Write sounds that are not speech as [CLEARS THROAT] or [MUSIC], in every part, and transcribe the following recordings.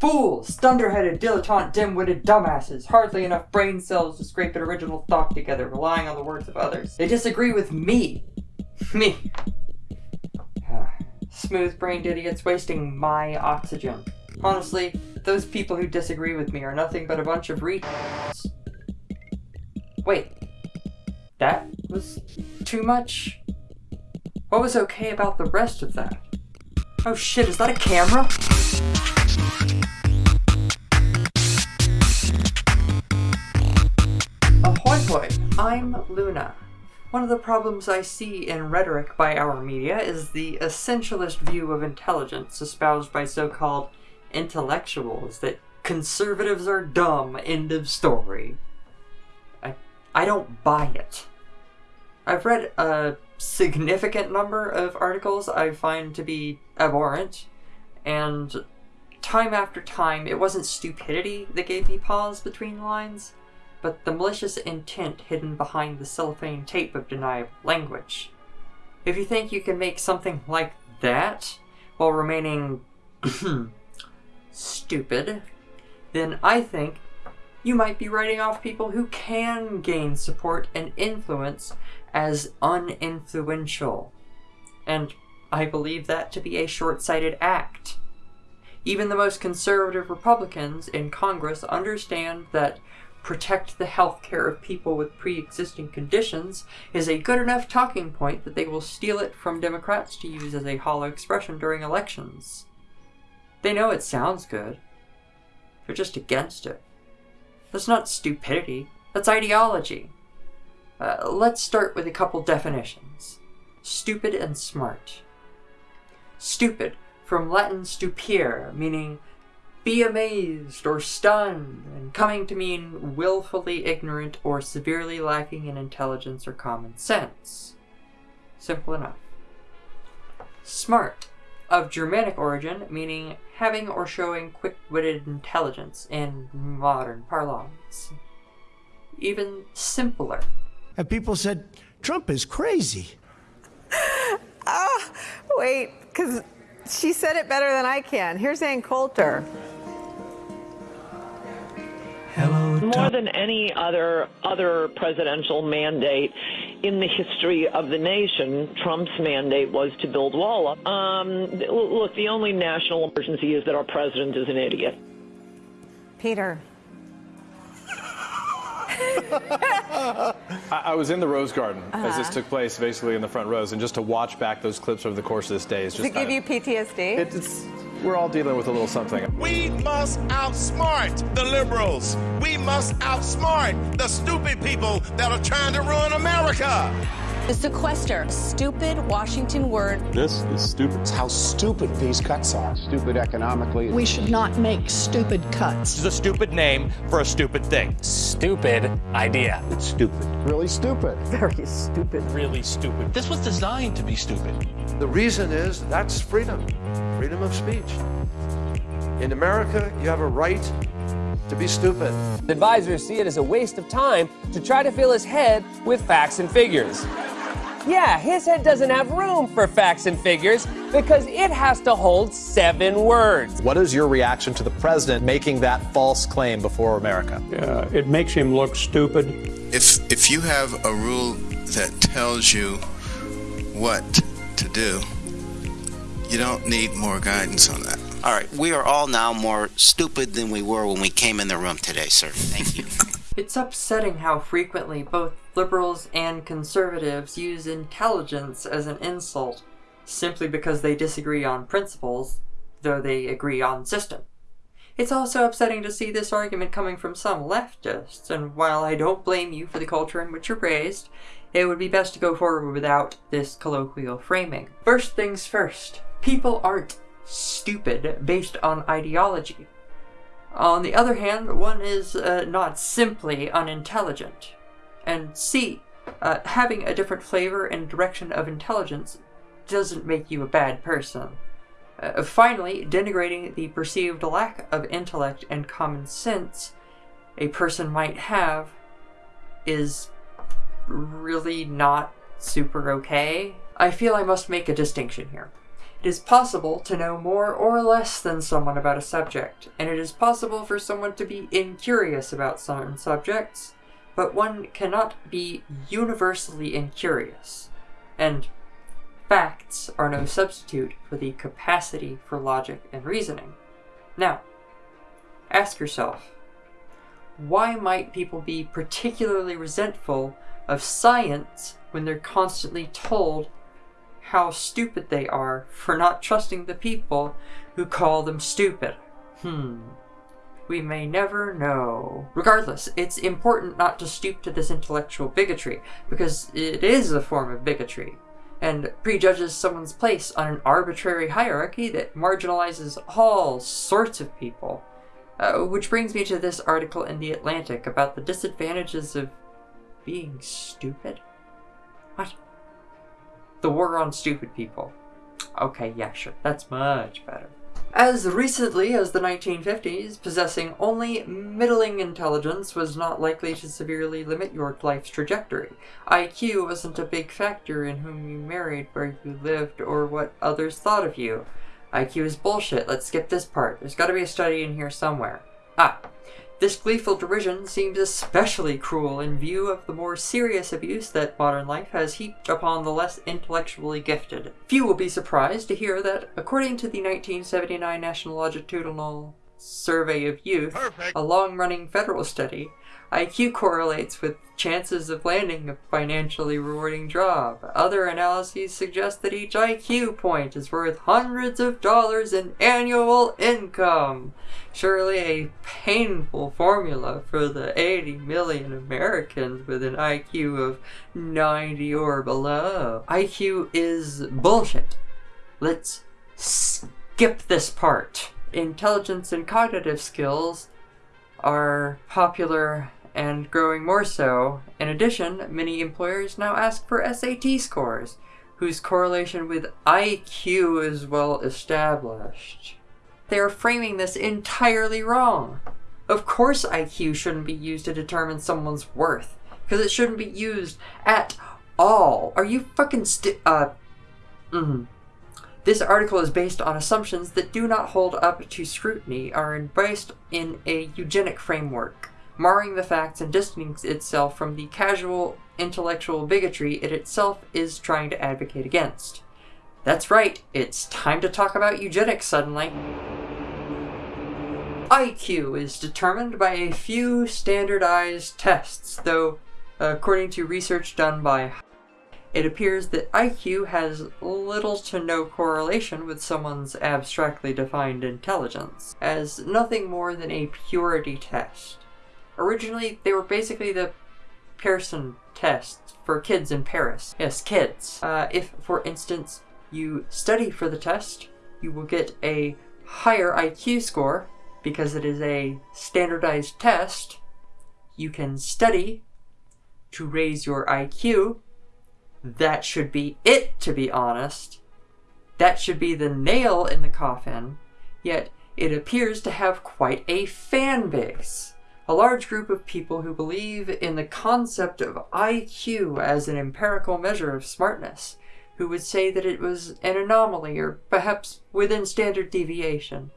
Fools! Dunderheaded, dilettante, dim-witted dumbasses! Hardly enough brain cells to scrape an original thought together, relying on the words of others. They disagree with me! [LAUGHS] me! [SIGHS] Smooth-brained idiots wasting my oxygen. Honestly, those people who disagree with me are nothing but a bunch of retards. Wait. That was too much? What was okay about the rest of that? Oh shit, is that a camera? Ahoy hoy, I'm Luna. One of the problems I see in rhetoric by our media is the essentialist view of intelligence espoused by so-called intellectuals that conservatives are dumb, end of story. I, I don't buy it. I've read a significant number of articles I find to be abhorrent, and time after time, it wasn't stupidity that gave me pause between lines, but the malicious intent hidden behind the cellophane tape of deniable language. If you think you can make something like that while remaining [CLEARS THROAT] stupid, then I think you might be writing off people who can gain support and influence as uninfluential. And I believe that to be a short-sighted act. Even the most conservative Republicans in Congress understand that protect the health care of people with pre-existing conditions is a good enough talking point that they will steal it from Democrats to use as a hollow expression during elections. They know it sounds good. They're just against it. That's not stupidity, that's ideology. Uh, let's start with a couple definitions. Stupid and smart. Stupid, from Latin stupere, meaning be amazed or stunned, and coming to mean willfully ignorant or severely lacking in intelligence or common sense. Simple enough. Smart, of Germanic origin, meaning having or showing quick-witted intelligence in modern parlance. Even simpler. And people said, Trump is crazy. [LAUGHS] Ah, oh, wait, because she said it better than I can. Here's Ann Coulter. Hello, More than any other other presidential mandate in the history of the nation, Trump's mandate was to build wall up. Um, look, the only national emergency is that our president is an idiot. Peter. [LAUGHS] I, was in the Rose Garden uh -huh. as this uh-huh. took place, basically in the front rows, and just to watch back those clips over the course of this day is just. Does it give you PTSD? it's we're all dealing with a little something. We must outsmart the liberals. We must outsmart the stupid people that are trying to ruin America. The sequester, stupid Washington word. This is stupid. It's how stupid these cuts are. Stupid economically. We should not make stupid cuts. This is a stupid name for a stupid thing. Stupid idea. It's stupid. Really stupid. [LAUGHS] Very stupid. Really stupid. This was designed to be stupid. The reason is that's freedom. Freedom of speech. In America, you have a right to be stupid. Advisors see it as a waste of time to try to fill his head with facts and figures. Yeah, his head doesn't have room for facts and figures because it has to hold seven words. What is your reaction to the president making that false claim before America? Uh, it makes him look stupid. If, if you have a rule that tells you what to do, you don't need more guidance on that. All right, we are all now more stupid than we were when we came in the room today, sir. Thank you. [LAUGHS] it's upsetting how frequently both liberals and conservatives use intelligence as an insult, simply because they disagree on principles, though they agree on system. It's also upsetting to see this argument coming from some leftists, and while I don't blame you for the culture in which you're raised, it would be best to go forward without this colloquial framing. First things first, people aren't stupid based on ideology. On the other hand, one is uh, not simply unintelligent. And C, uh, having a different flavor and direction of intelligence doesn't make you a bad person. Uh, finally, denigrating the perceived lack of intellect and common sense a person might have is really not super okay. I feel I must make a distinction here. It is possible to know more or less than someone about a subject, and it is possible for someone to be incurious about certain subjects, but one cannot be universally incurious. And facts are no substitute for the capacity for logic and reasoning. Now, ask yourself, why might people be particularly resentful of science when they're constantly told how stupid they are for not trusting the people who call them stupid. Hmm. We may never know. Regardless, it's important not to stoop to this intellectual bigotry, because it is a form of bigotry, and prejudges someone's place on an arbitrary hierarchy that marginalizes all sorts of people. Uh, which brings me to this article in The Atlantic about the disadvantages of being stupid. What? The War on Stupid People. Okay, yeah, sure. That's much better. As recently as the 1950s, possessing only middling intelligence was not likely to severely limit your life's trajectory. IQ wasn't a big factor in whom you married, where you lived, or what others thought of you. IQ is bullshit. Let's skip this part. There's gotta be a study in here somewhere. Ah, this gleeful derision seems especially cruel in view of the more serious abuse that modern life has heaped upon the less intellectually gifted. Few will be surprised to hear that, according to the 1979 National Longitudinal Survey of Youth, Perfect. a long-running federal study, IQ correlates with chances of landing a financially rewarding job. Other analyses suggest that each IQ point is worth hundreds of dollars in annual income. Surely a painful formula for the 80 million Americans with an IQ of 90 or below. IQ is bullshit. Let's skip this part. Intelligence and cognitive skills are popular and growing more so. In addition, many employers now ask for SAT scores, whose correlation with IQ is well established. They are framing this entirely wrong. Of course IQ shouldn't be used to determine someone's worth, because it shouldn't be used at all. Are you fucking sti- uh, mm-hmm. This article is based on assumptions that do not hold up to scrutiny, are embraced in a eugenic framework marring the facts and distancing itself from the casual intellectual bigotry it itself is trying to advocate against. That's right, it's time to talk about eugenics suddenly. IQ is determined by a few standardized tests, though, according to research done by it appears that IQ has little to no correlation with someone's abstractly defined intelligence, as nothing more than a purity test. Originally, they were basically the Pearson tests for kids in Paris. Yes, kids. Uh, if, for instance, you study for the test, you will get a higher IQ score because it is a standardized test. You can study to raise your IQ. That should be it, to be honest. That should be the nail in the coffin. Yet, it appears to have quite a fan base a large group of people who believe in the concept of IQ as an empirical measure of smartness, who would say that it was an anomaly or perhaps within standard deviation.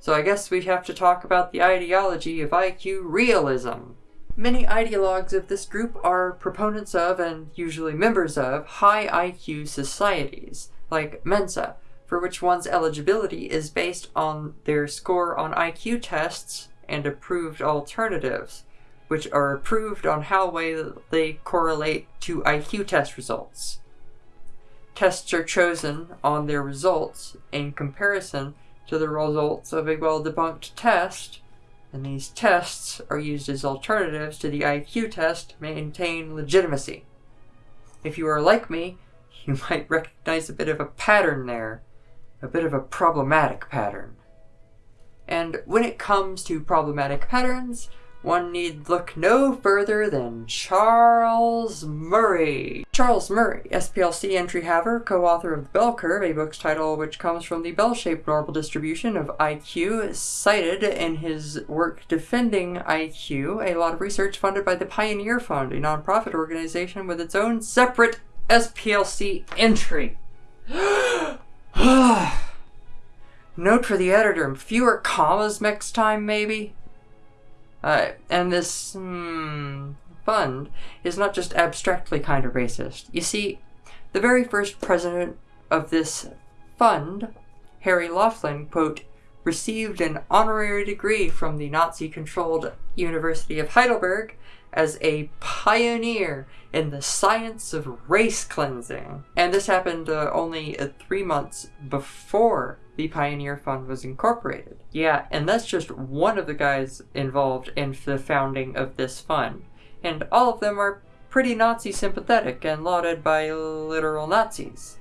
So I guess we have to talk about the ideology of IQ realism. Many ideologues of this group are proponents of, and usually members of, high IQ societies, like Mensa, for which one's eligibility is based on their score on IQ tests and approved alternatives, which are approved on how well they correlate to IQ test results. Tests are chosen on their results in comparison to the results of a well-debunked test, and these tests are used as alternatives to the IQ test to maintain legitimacy. If you are like me, you [LAUGHS] might recognize a bit of a pattern there, a bit of a problematic pattern. And when it comes to problematic patterns, one need look no further than Charles Murray. Charles Murray, SPLC entry haver, co-author of The Bell Curve, a book's title which comes from the bell-shaped normal distribution of IQ, cited in his work Defending IQ, a lot of research funded by the Pioneer Fund, a nonprofit organization with its own separate SPLC entry. [GASPS] [SIGHS] [SIGHS] Note for the editor fewer commas next time, maybe? Uh, and this hmm, fund is not just abstractly kind of racist. You see, the very first president of this fund, Harry Laughlin, quote, received an honorary degree from the Nazi controlled University of Heidelberg as a pioneer in the science of race cleansing. And this happened uh, only uh, three months before the Pioneer Fund was incorporated. Yeah, and that's just one of the guys involved in the founding of this fund. And all of them are pretty Nazi sympathetic and lauded by literal Nazis.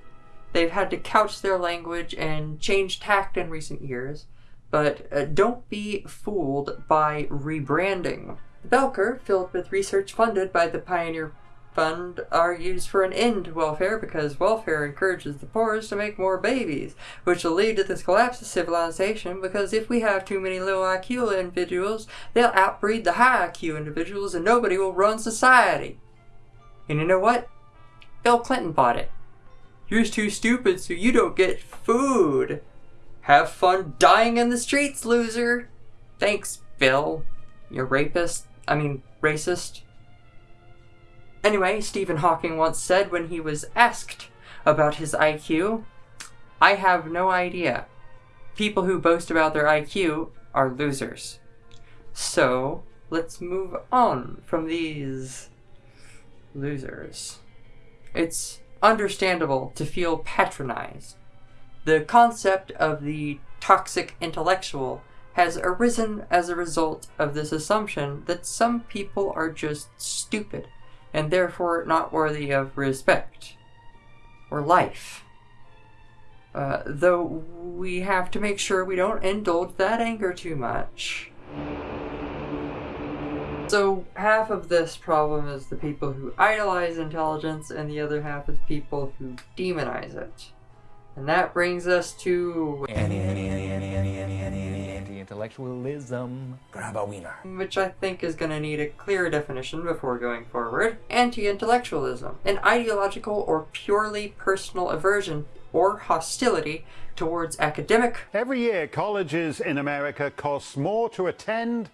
They've had to couch their language and change tact in recent years, but uh, don't be fooled by rebranding. The Bell Curve, filled with research funded by the Pioneer Fund, argues for an end to welfare because welfare encourages the poorest to make more babies, which will lead to this collapse of civilization because if we have too many low IQ individuals, they'll outbreed the high IQ individuals and nobody will run society. And you know what? Bill Clinton bought it. You're too stupid so you don't get food. Have fun dying in the streets, loser. Thanks, Bill. You're rapist. I mean, racist. Anyway, Stephen Hawking once said when he was asked about his IQ, I have no idea. People who boast about their IQ are losers. So, let's move on from these losers. It's understandable to feel patronized. The concept of the toxic intellectual has arisen as a result of this assumption that some people are just stupid and therefore not worthy of respect or life. Uh, though we have to make sure we don't indulge that anger too much. So, half of this problem is the people who idolize intelligence, and the other half is people who demonize it. And that brings us to anti-intellectualism. Grab a wiener. Which I think is going to need a clear definition before going forward. Anti-intellectualism, an ideological or purely personal aversion or hostility towards academic. Every year, colleges in America cost more to attend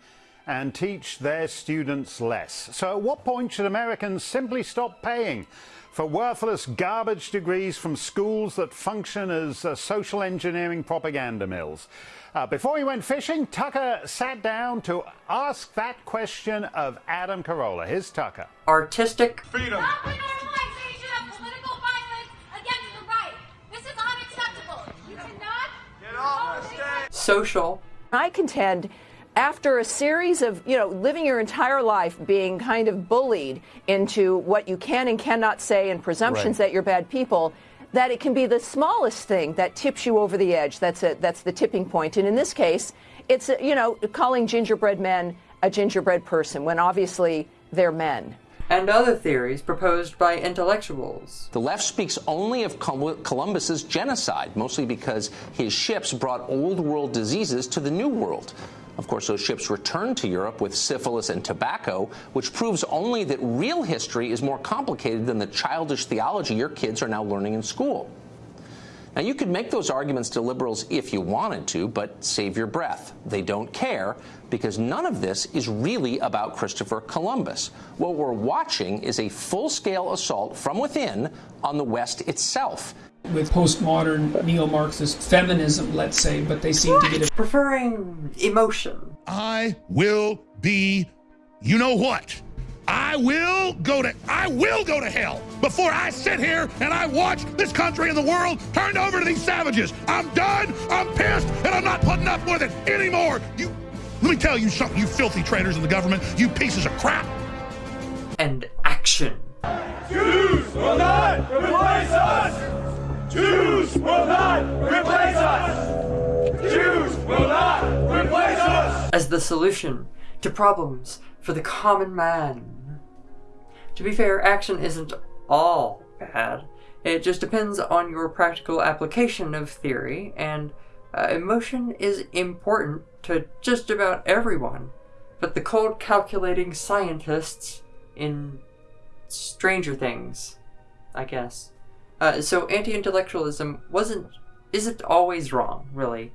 and teach their students less. So at what point should Americans simply stop paying? for worthless garbage degrees from schools that function as uh, social engineering propaganda mills. Uh, before he went fishing, Tucker sat down to ask that question of Adam Carolla. Here's Tucker. Artistic freedom. Social. I contend after a series of, you know, living your entire life being kind of bullied into what you can and cannot say and presumptions right. that you're bad people, that it can be the smallest thing that tips you over the edge. That's a, that's the tipping point. And in this case, it's, a, you know, calling gingerbread men a gingerbread person when obviously they're men and other theories proposed by intellectuals. The left speaks only of Columbus's genocide, mostly because his ships brought old world diseases to the new world. Of course, those ships returned to Europe with syphilis and tobacco, which proves only that real history is more complicated than the childish theology your kids are now learning in school. Now, you could make those arguments to liberals if you wanted to, but save your breath. They don't care because none of this is really about Christopher Columbus. What we're watching is a full-scale assault from within on the West itself with postmodern neo-Marxist feminism, let's say, but they seem to get it. Preferring emotion. I will be, you know what? I will go to I will go to hell before I sit here and I watch this country and the world turned over to these savages. I'm done. I'm pissed, and I'm not putting up with it anymore. You, let me tell you something, you filthy traitors in the government, you pieces of crap. And action. Jews will not replace us. Jews will not replace us! Jews will not replace us! As the solution to problems for the common man. To be fair, action isn't all bad. It just depends on your practical application of theory, and uh, emotion is important to just about everyone. But the cold calculating scientists in Stranger Things, I guess, uh, so anti-intellectualism wasn't isn't always wrong, really.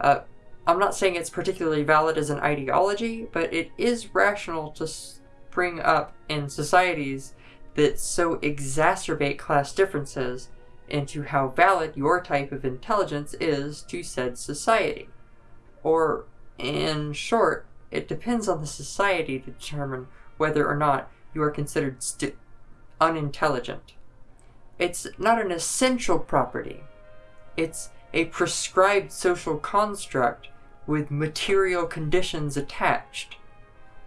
Uh, I'm not saying it's particularly valid as an ideology, but it is rational to spring up in societies that so exacerbate class differences into how valid your type of intelligence is to said society. Or, in short, it depends on the society to determine whether or not you are considered unintelligent. It's not an essential property. It's a prescribed social construct with material conditions attached.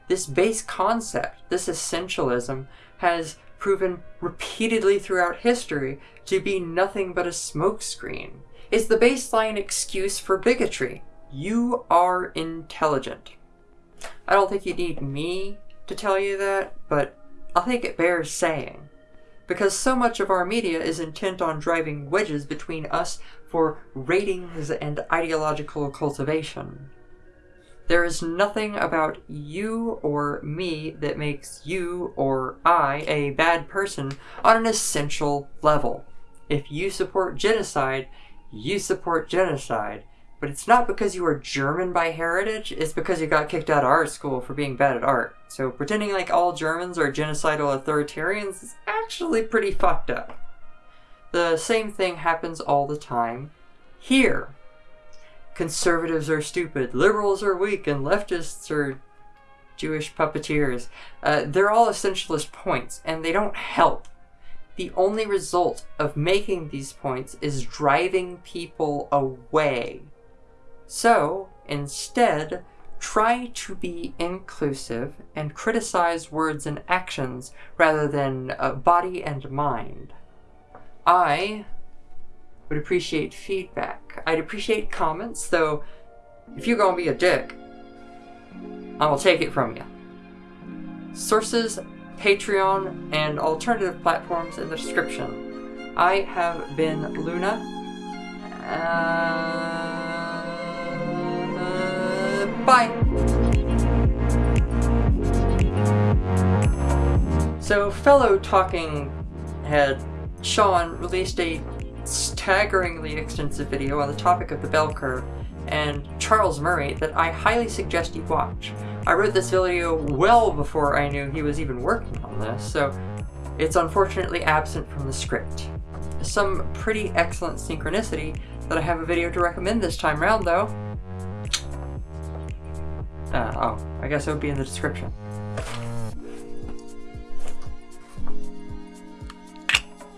This base concept, this essentialism, has proven repeatedly throughout history to be nothing but a smokescreen. It's the baseline excuse for bigotry. You are intelligent. I don't think you need me to tell you that, but I think it bears saying because so much of our media is intent on driving wedges between us for ratings and ideological cultivation. There is nothing about you or me that makes you or I a bad person on an essential level. If you support genocide, you support genocide. But it's not because you are German by heritage, it's because you got kicked out of art school for being bad at art. So pretending like all Germans are genocidal authoritarians is actually pretty fucked up. The same thing happens all the time here. Conservatives are stupid, liberals are weak, and leftists are Jewish puppeteers. Uh, they're all essentialist points, and they don't help. The only result of making these points is driving people away so, instead, try to be inclusive and criticize words and actions rather than uh, body and mind. I would appreciate feedback. I'd appreciate comments, though if you're gonna be a dick, I will take it from you. Sources, Patreon, and alternative platforms in the description. I have been Luna. Uh... Bye. So, fellow talking head Shaun released a staggeringly extensive video on the topic of the bell curve and Charles Murray that I highly suggest you watch. I wrote this video well before I knew he was even working on this, so it's unfortunately absent from the script. Some pretty excellent synchronicity that I have a video to recommend this time round though. Uh, oh, I guess it would be in the description.